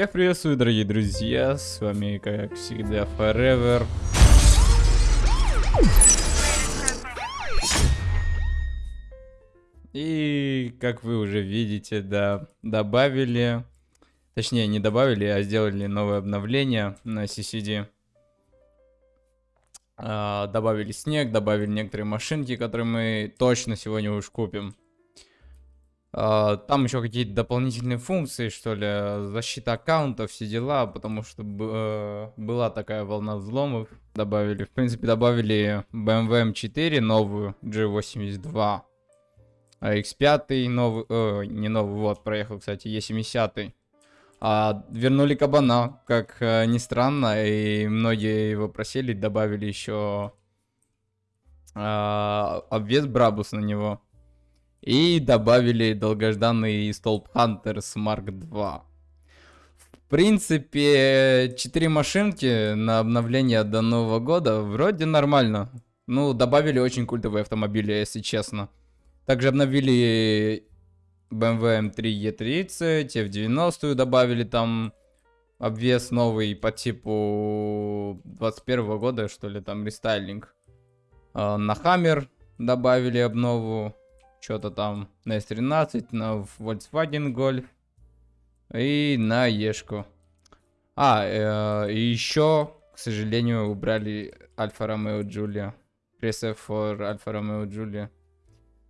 Всех приветствую, дорогие друзья, с вами, как всегда, Forever. И, как вы уже видите, да, добавили, точнее, не добавили, а сделали новое обновление на CCD. А, добавили снег, добавили некоторые машинки, которые мы точно сегодня уж купим. А, там еще какие-то дополнительные функции, что ли, защита аккаунтов, все дела, потому что э, была такая волна взломов. Добавили, в принципе, добавили BMW M4 новую, G82. А X5 новый, э, не новый, вот, проехал, кстати, E70. А, вернули кабана, как э, ни странно, и многие его просили, добавили еще э, обвес Брабус на него. И добавили долгожданный столб Hunters Mark II. В принципе, 4 машинки на обновление до Нового года вроде нормально. Ну, добавили очень культовые автомобили, если честно. Также обновили BMW M3 E30, F90 добавили там обвес новый по типу 21 года, что ли, там рестайлинг. А, на Hammer добавили обнову что-то там на S13, на Volkswagen Golf и на Ешку. А, э, еще, к сожалению, убрали Альфа Ромео Джулия. Пресс for Альфа Ромео Джулия.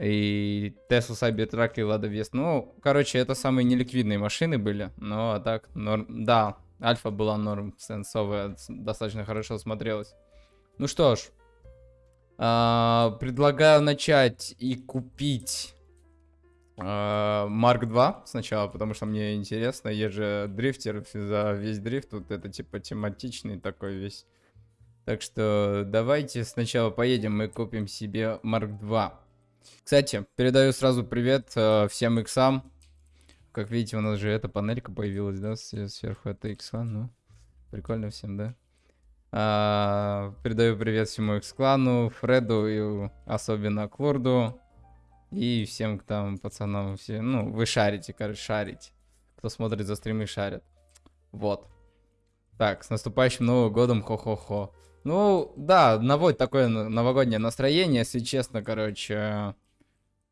И Tesla Cybertruck и Lada Вест. Ну, короче, это самые неликвидные машины были. Но а так, норм... да, Альфа была норм, сенсовая, достаточно хорошо смотрелась. Ну что ж, а, предлагаю начать и купить Марк 2 сначала, потому что мне интересно. Я же дрифтер за весь дрифт. Тут это типа тематичный такой весь. Так что давайте сначала поедем и купим себе Марк 2. Кстати, передаю сразу привет э, всем иксам. Как видите, у нас же эта панелька появилась, да, сверху это икса, ну, прикольно всем, да? А, передаю привет всему X-клану, Фреду и особенно Клурду. И всем там пацанам, все, ну, вы шарите, короче, шарите. Кто смотрит за стримы, шарят. Вот. Так, с наступающим Новым годом, хо-хо-хо. Ну, да, наводит такое новогоднее настроение, если честно, короче,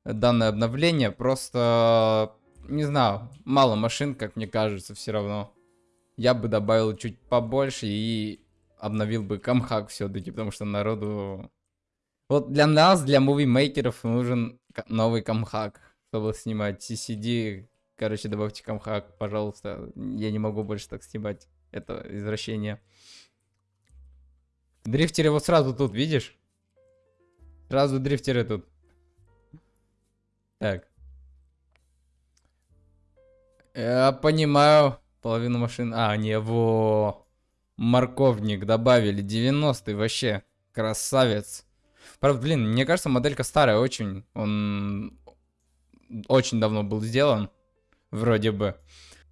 данное обновление. Просто, не знаю, мало машин, как мне кажется, все равно. Я бы добавил чуть побольше и обновил бы камхак все-таки, потому что народу... Вот для нас, для мувимейкеров нужен новый камхак, чтобы снимать CCD. Короче, добавьте камхак, пожалуйста. Я не могу больше так снимать. Это извращение. Дрифтеры вот сразу тут, видишь? Сразу дрифтеры тут. Так. Я понимаю. Половину машин... А, не, во морковник добавили. 90-й вообще. Красавец. Правда, блин, мне кажется, моделька старая очень. Он очень давно был сделан. Вроде бы.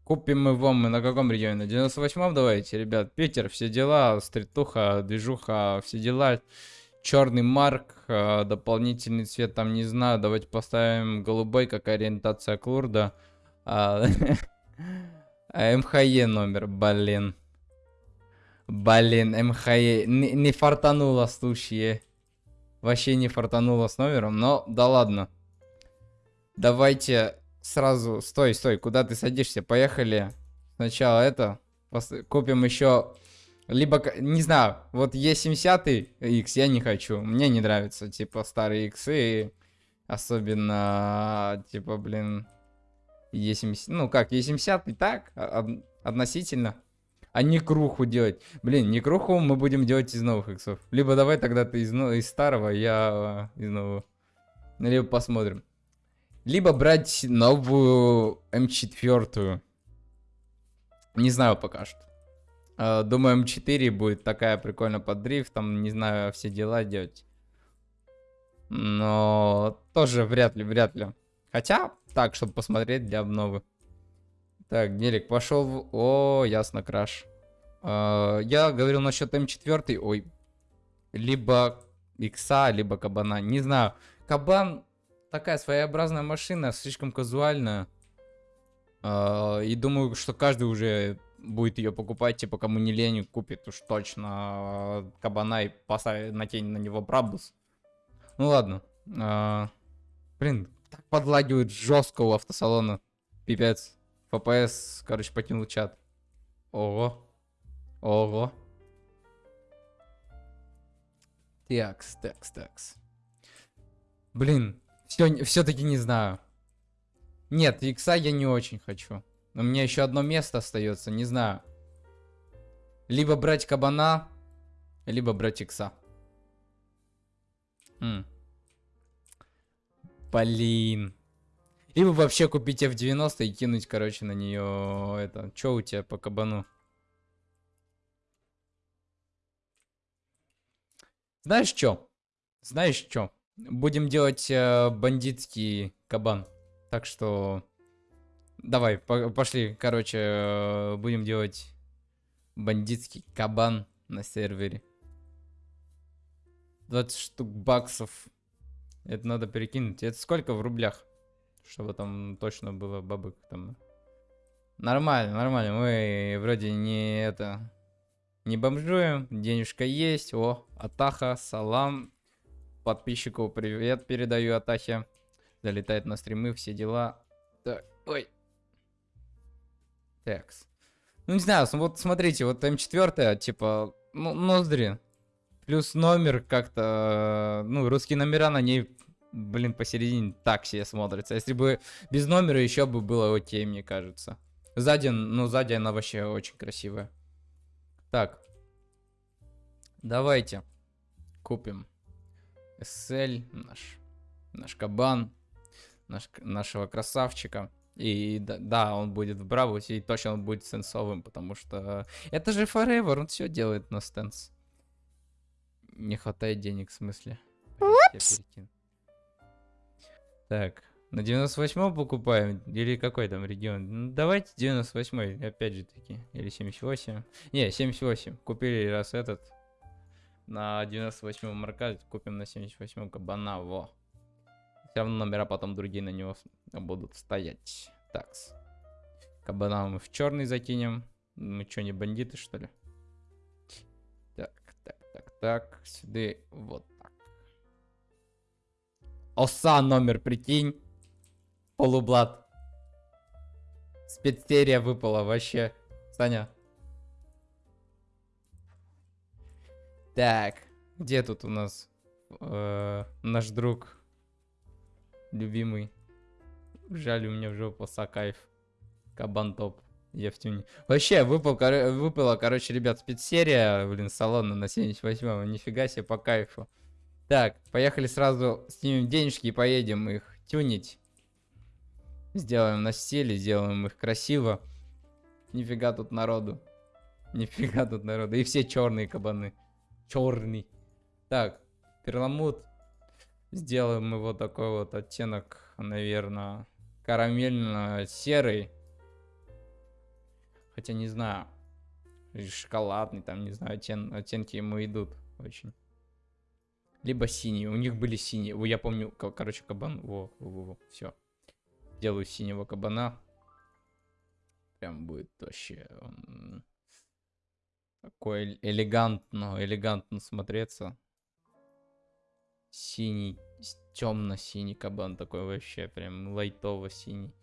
Купим его мы на каком регионе? На 98-м давайте, ребят. Питер, все дела. Стритуха, движуха, все дела. Черный марк, а, дополнительный цвет там не знаю. Давайте поставим голубой, как ориентация Клурда. А, МХЕ номер, блин. Блин, МХЕ. Не, не фартануло стучье. Вообще не фартануло с номером, но да ладно. Давайте сразу... Стой, стой, куда ты садишься? Поехали. Сначала это. Купим еще... Либо, не знаю, вот Е70 X я не хочу. Мне не нравится, типа, старые X и особенно, типа, блин, Е70. Ну как, Е70 так, относительно а не круху делать. Блин, не круху мы будем делать из новых иксов. Либо давай тогда ты из, из старого, я из нового. Либо посмотрим. Либо брать новую М4. Не знаю пока что. А, думаю, М4 будет такая прикольно под дрифт, там, не знаю, все дела делать. Но тоже вряд ли, вряд ли. Хотя, так, чтобы посмотреть для обновы. Так, Гелик пошел в... О, ясно, краш. Uh, я говорил насчет М4, ой. Либо Икса, либо Кабана. Не знаю. Кабан такая своеобразная машина, слишком казуальная. Uh, и думаю, что каждый уже будет ее покупать, типа, кому не лень, купит уж точно кабана и поставит на тень на него брабус. Ну ладно. А, блин, так подлагивает жестко у автосалона. Пипец. ФПС, короче, покинул чат. Ого. Ого. Такс, такс, такс. Блин, все, все-таки не знаю. Нет, икса я не очень хочу. Но у меня еще одно место остается, не знаю. Либо брать кабана, либо брать икса. Блин. Либо вообще купить F90 и кинуть, короче, на нее это. Че у тебя по кабану? Знаешь что? Знаешь что? Будем делать э, бандитский кабан. Так что... Давай, по пошли. Короче, э, будем делать бандитский кабан на сервере. 20 штук баксов. Это надо перекинуть. Это сколько в рублях? Чтобы там точно было бабок там. Нормально, нормально. Мы вроде не это... Не бомжуем. Денежка есть. О, Атаха, салам. Подписчику привет передаю Атахе. Залетает на стримы, все дела. Так, ой. Такс. Ну, не знаю, вот смотрите, вот М4, типа, ну, ноздри. Плюс номер как-то, ну, русские номера на ней, блин, посередине так себе смотрится. Если бы без номера еще бы было окей, мне кажется. Сзади, ну, сзади она вообще очень красивая. Так. Давайте купим SL, наш, наш кабан, наш, нашего красавчика. И да, да, он будет в Бравусе, и точно он будет сенсовым, потому что это же Forever, он все делает на стенс. Не хватает денег, в смысле. Так, на 98 покупаем? Или какой там регион? Ну, давайте 98 опять же таки. Или 78. Не, 78. Купили раз этот. На 98 марка купим на 78 кабана. Во. Все равно номера потом другие на него будут стоять. Такс. Кабана мы в черный закинем. Мы что, не бандиты, что ли? Так, так, так, так. Сюда вот. Оса номер, прикинь. Полублад. Спецсерия выпала вообще. Саня. Так, где тут у нас э, наш друг любимый? Жаль, у меня в жопу Сакаев. Кабан топ. Я в тюне. Вообще, выпал, кор... выпала, короче, ребят, спецсерия, блин, салона на 78-м. Нифига себе, по кайфу. Так, поехали сразу, снимем денежки и поедем их тюнить. Сделаем на стиле, сделаем их красиво. Нифига тут народу. Нифига тут народу. И все черные кабаны. Черный. Так, перламут. Сделаем его такой вот оттенок, наверное, карамельно-серый. Хотя не знаю. Шоколадный, там, не знаю, оттен оттенки ему идут очень. Либо синий. У них были синие. Я помню, короче, кабан. Во, во, во, во. все. Делаю синего кабана. Прям будет вообще... Он такой элегантно, элегантно смотреться. Синий, темно-синий кабан такой вообще, прям лайтово-синий.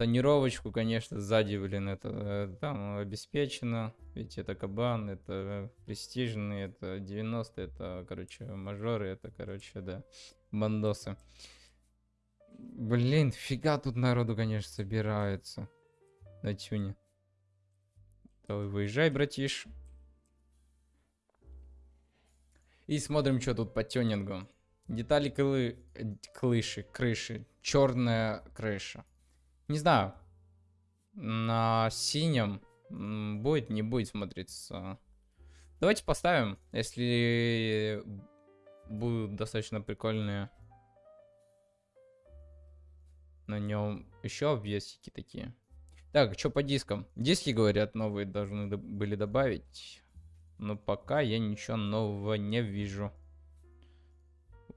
Тонировочку, конечно, сзади, блин, это э, там обеспечено. Ведь это кабан, это престижный, это 90 это, короче, мажоры, это, короче, да, бандосы. Блин, фига тут народу, конечно, собирается на тюне. Давай, выезжай, братиш. И смотрим, что тут по тюнингу. Детали кры... крыши, крыши. Черная крыша. Не знаю. На синем будет, не будет смотреться. Давайте поставим, если будут достаточно прикольные на нем еще обвесики такие. Так, что по дискам? Диски, говорят, новые должны были добавить. Но пока я ничего нового не вижу.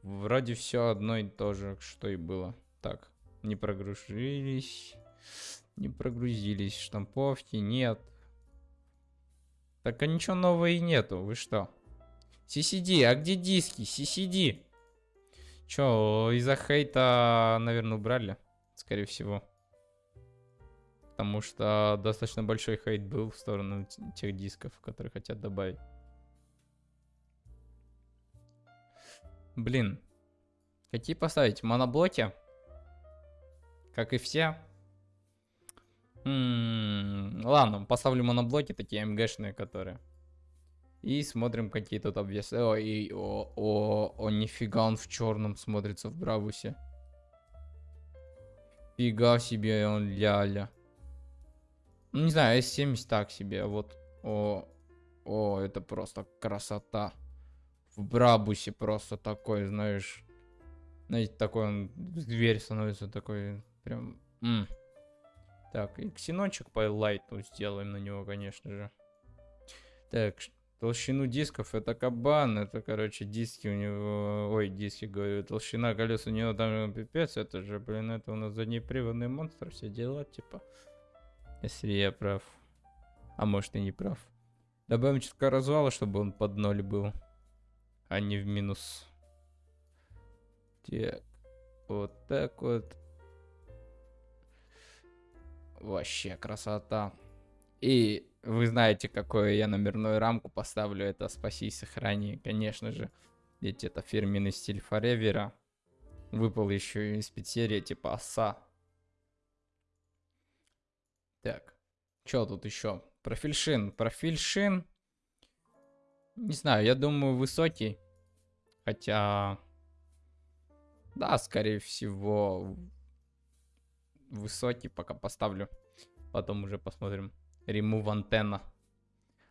Вроде все одно и то же, что и было. Так, не прогрузились. Не прогрузились. Штамповки нет. Так а ничего нового и нету, вы что? CCD, а где диски? CCD. Чё, из-за хейта, наверное, убрали, скорее всего. Потому что достаточно большой хейт был в сторону тех дисков, которые хотят добавить. Блин. Какие поставить? Моноблоки? Как и все? Ладно, поставлю моноблоки, такие МГшные, которые. И смотрим, какие тут обвесы. О, и, о, о, о, нифига он в черном смотрится в Бравусе. Фига себе он ля-ля. Ну, не знаю, S70 так себе, а вот. О, о, это просто красота. В Брабусе просто такой, знаешь. Знаете, такой он, дверь становится такой, прям... М. Так, и ксенончик по лайту сделаем на него, конечно же. Так, толщину дисков это кабан, это, короче, диски у него... Ой, диски, говорю, толщина колес у него там пипец, это же, блин, это у нас заднеприводный монстр, все дела, типа. Если я прав. А может и не прав. Добавим чутка развала, чтобы он под ноль был. А не в минус. Так. Вот так вот. Вообще красота. И вы знаете, какую я номерную рамку поставлю. Это спаси и сохрани. Конечно же. Ведь это фирменный стиль Форевера. Выпал еще из спецсерия типа оса. Так, что тут еще? Профиль шин. Профиль шин. Не знаю, я думаю высокий. Хотя... Да, скорее всего, высокий пока поставлю. Потом уже посмотрим. Remove антенна.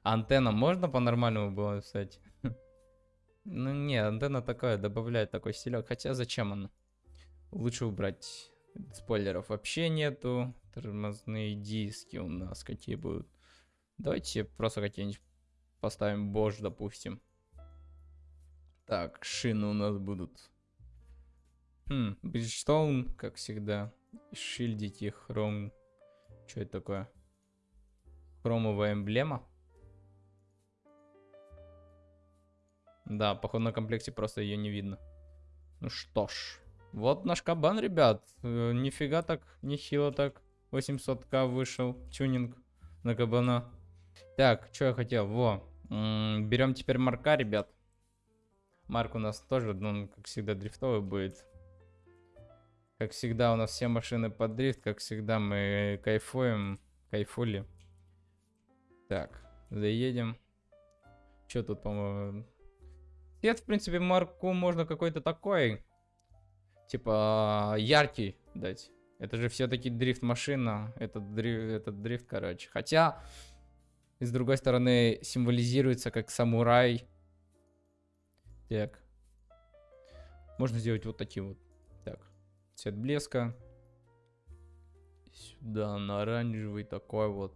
Антенна можно по-нормальному было кстати? Ну не, антенна такая, добавляет такой стилек. Хотя зачем она? Лучше убрать. Спойлеров вообще нету. Тормозные диски у нас какие будут. Давайте просто какие-нибудь поставим Bosch, допустим. Так, шины у нас будут. Хм, Bridgestone, как всегда. Шильдики, хром. Что это такое? Хромовая эмблема. Да, походу на комплекте просто ее не видно. Ну что ж. Вот наш кабан, ребят. Э, нифига так, нехило так. 800к вышел тюнинг на кабана. Так, что я хотел? Во. Берем теперь марка, ребят. Марк у нас тоже, ну, как всегда, дрифтовый будет. Как всегда, у нас все машины под дрифт. Как всегда, мы кайфуем. Кайфули. Так, заедем. Что тут, по-моему... Цвет, в принципе, марку можно какой-то такой. Типа, яркий дать. Это же все-таки дрифт-машина. Этот дрифт, этот дрифт, короче. Хотя, с другой стороны, символизируется как самурай. Так. Можно сделать вот таким вот. Цвет блеска. Сюда на оранжевый такой вот.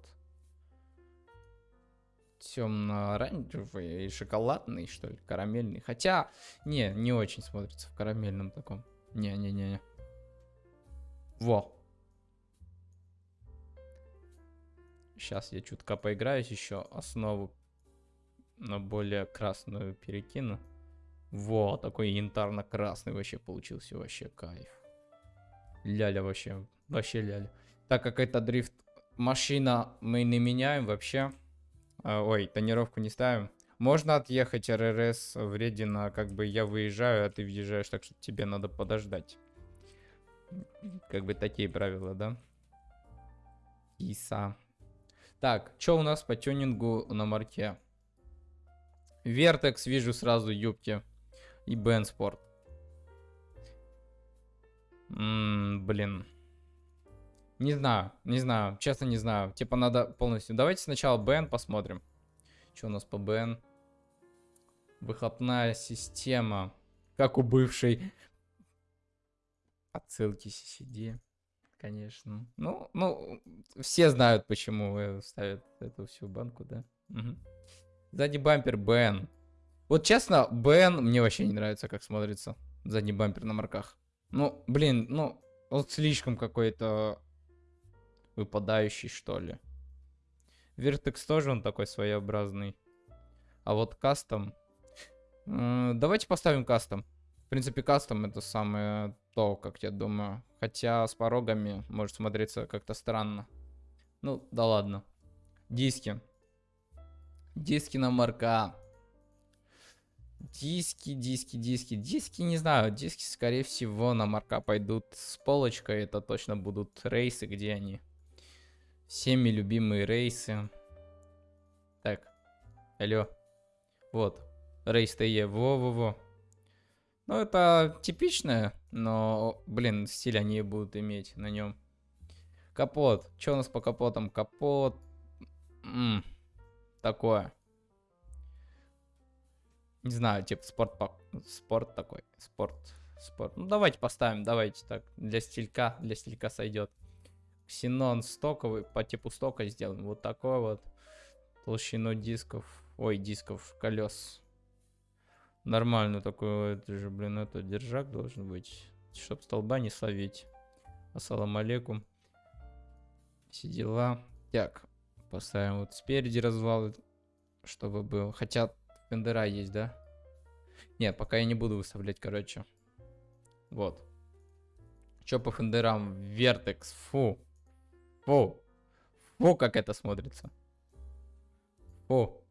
Темно-оранжевый и шоколадный, что ли, карамельный. Хотя, не, не очень смотрится в карамельном таком. Не-не-не. Во. Сейчас я чутка поиграюсь еще. Основу на более красную перекину. Во, такой янтарно-красный вообще получился. Вообще кайф. Ляля вообще. Вообще ляля. Так как это дрифт машина, мы не меняем вообще. А, ой, тонировку не ставим. Можно отъехать РРС вредина, как бы я выезжаю, а ты въезжаешь, так что тебе надо подождать. Как бы такие правила, да? Иса. Так, что у нас по тюнингу на марке? Вертекс вижу сразу юбки. И Бен Блин. Не знаю, не знаю, честно не знаю. Типа надо полностью. Давайте сначала Бен посмотрим. Что у нас по Бен? Выхлопная система. Как у бывшей Отсылки CCD, конечно. Ну, ну, все знают, почему ставят эту всю банку, да? Угу. Задний бампер Бен. Вот честно, Бен мне вообще не нравится, как смотрится. Задний бампер на марках. Ну, блин, ну, вот слишком какой-то выпадающий, что ли. Vertex тоже он такой своеобразный. А вот кастом... э, Давайте поставим кастом. В принципе, кастом это самое то, как я думаю. Хотя с порогами может смотреться как-то странно. Ну, да ладно. Диски. Диски на марка. Диски, диски, диски. Диски, не знаю. Диски, скорее всего, на марка пойдут с полочкой. Это точно будут Rays ы, где они. Всеми любимые Rays ы. Так. Алло. Вот. Rays TE. Во-во-во. Ну, это типичное, но, блин, стиль они будут иметь на нем. Капот. Что у нас по капотам? Капот. М, такое. Не знаю, типа спорт, по- спорт такой. Спорт. Спорт. Ну, давайте поставим, давайте так. Для стилька, для стилька сойдет. Ксенон стоковый, по типу стока сделаем. Вот такой вот. Толщину дисков. Ой, дисков, колес. Нормально такой, это же, блин, это держак должен быть. Чтоб столба не словить. Ассалам алейкум. Все дела. Так, поставим вот спереди развал, чтобы был. Хотя фендера есть, да? Нет, пока я не буду выставлять, короче. Вот. Чё по фендерам? Вертекс, фу. Фу. Фу, как это смотрится. Фу.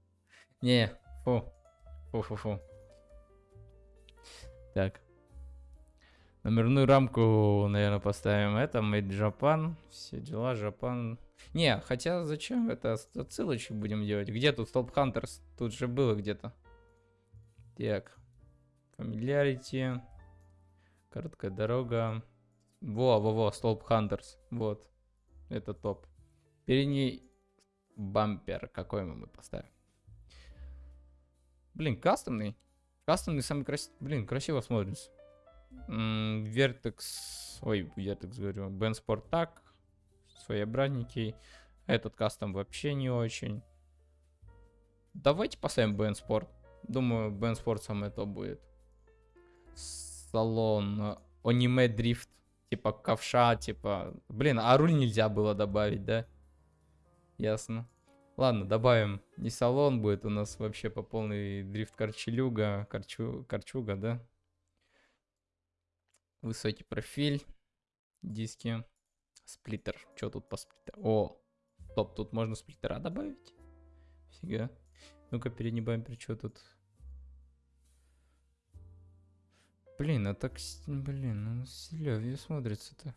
Не, фу. Фу-фу-фу. Так. Номерную рамку, наверное, поставим. Это Made Japan. Все дела, Japan. Не, хотя зачем это отсылочки будем делать? Где тут Stop Hunters? Тут же было где-то. Так. Familiarity. Короткая дорога. Во, во, во, Stop Hunters. Вот. Это топ. Передний бампер. Какой мы мы поставим? Блин, кастомный. Кастомный самый красивый. Блин, красиво смотрится. Vertex. Ой, Vertex говорю. Бен Спортак. Своеобразненький. Этот кастом вообще не очень. Давайте поставим Бен Спорт. Думаю, Бен Спорт самое то будет. Салон. Аниме дрифт. Типа ковша, типа... Блин, а руль нельзя было добавить, да? Ясно. Ладно, добавим. Не салон будет у нас вообще по полной дрифт корчелюга. Корчу... Корчуга, да? Высокий профиль. Диски. Сплиттер. Что тут по сплиттеру? О, топ, тут можно сплиттера добавить. Фига. Ну-ка, передний бампер, что тут? Блин, а так, блин, ну Селевье смотрится-то.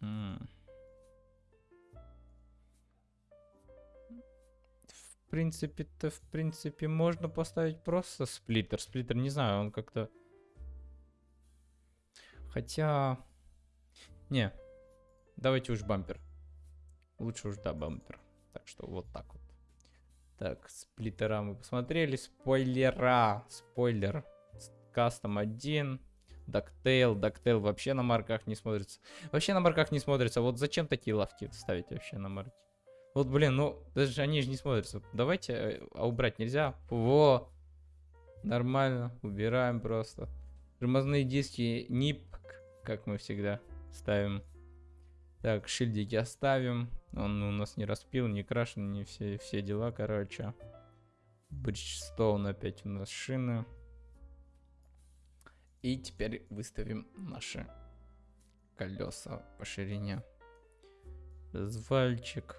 В принципе-то, в принципе, можно поставить просто сплиттер. Сплиттер, не знаю, он как-то... Хотя... Не, давайте уж бампер. Лучше уж, да, бампер. Так что вот так вот. Так, сплиттера мы посмотрели. Спойлера. Спойлер. Кастом 1. Дактейл. Дактейл вообще на марках не смотрится. Вообще на марках не смотрится. Вот зачем такие лавки ставить вообще на марке? Вот, блин, ну, даже они же не смотрятся. Давайте, э, а убрать нельзя? Во! Нормально. Убираем просто. Тормозные диски НИП, как мы всегда ставим. Так, шильдики оставим. Он у нас не распил, не крашен, не все, все дела, короче. Бриджстоун опять у нас шины. И теперь выставим наши колеса по ширине. Развальчик.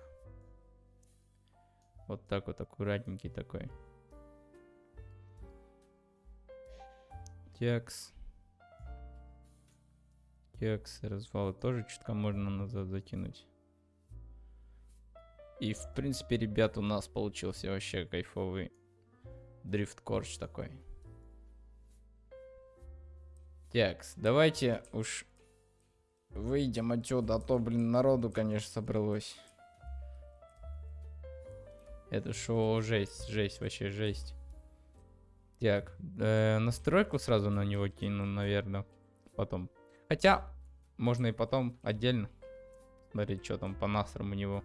Вот так вот аккуратненький такой. Текс. Текс, развалы тоже чутка можно назад закинуть. И в принципе, ребят, у нас получился вообще кайфовый дрифт корч такой. Текс, давайте уж выйдем отсюда, а то, блин, народу, конечно, собралось. Это шоу жесть, жесть, вообще жесть. Так, э, настройку сразу на него кину, наверное, потом. Хотя, можно и потом отдельно смотреть, что там по настрам у него.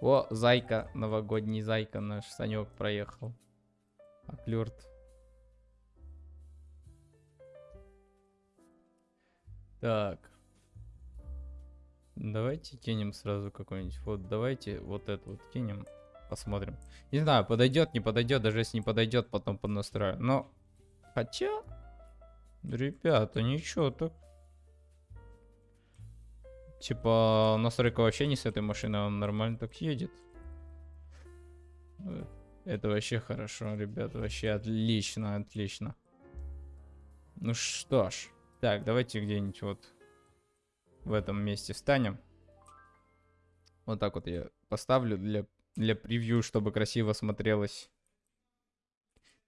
О, зайка, новогодний зайка наш Санек проехал. Оклюрт. Так. Давайте кинем сразу какой-нибудь. Вот давайте вот это вот кинем. Посмотрим. Не знаю, подойдет, не подойдет. Даже если не подойдет, потом поднастрою. Но, хотя, ребята, ничего так. Типа, настройка вообще не с этой машины, он нормально так едет. Это вообще хорошо, ребят, вообще отлично, отлично. Ну что ж, так, давайте где-нибудь вот в этом месте встанем. Вот так вот я поставлю для, для превью, чтобы красиво смотрелось.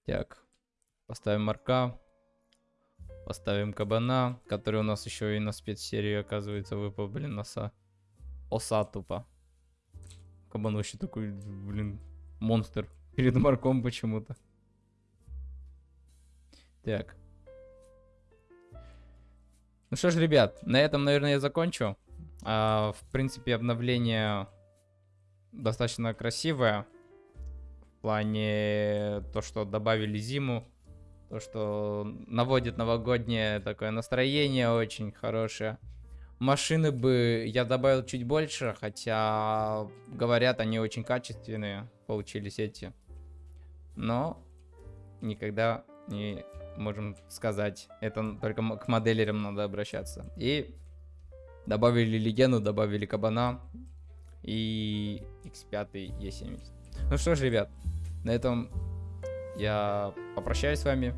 Так, поставим марка. Поставим кабана, который у нас еще и на спецсерии, оказывается, выпал, блин, носа. Оса тупо. Кабан вообще такой, блин, монстр перед марком почему-то. Так. Ну что ж, ребят, на этом, наверное, я закончу. А, в принципе, обновление достаточно красивое. В плане то, что добавили зиму. То, что наводит новогоднее такое настроение очень хорошее. Машины бы я добавил чуть больше, хотя говорят, они очень качественные получились эти. Но никогда не можем сказать. Это только к моделерам надо обращаться. И добавили легенду, добавили кабана и X5 E70. Ну что ж, ребят, на этом я попрощаюсь с вами.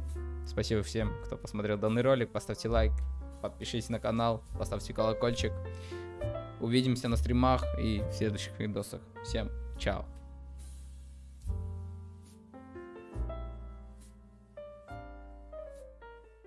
Спасибо всем, кто посмотрел данный ролик. Поставьте лайк, подпишитесь на канал, поставьте колокольчик. Увидимся на стримах и в следующих видосах. Всем чао.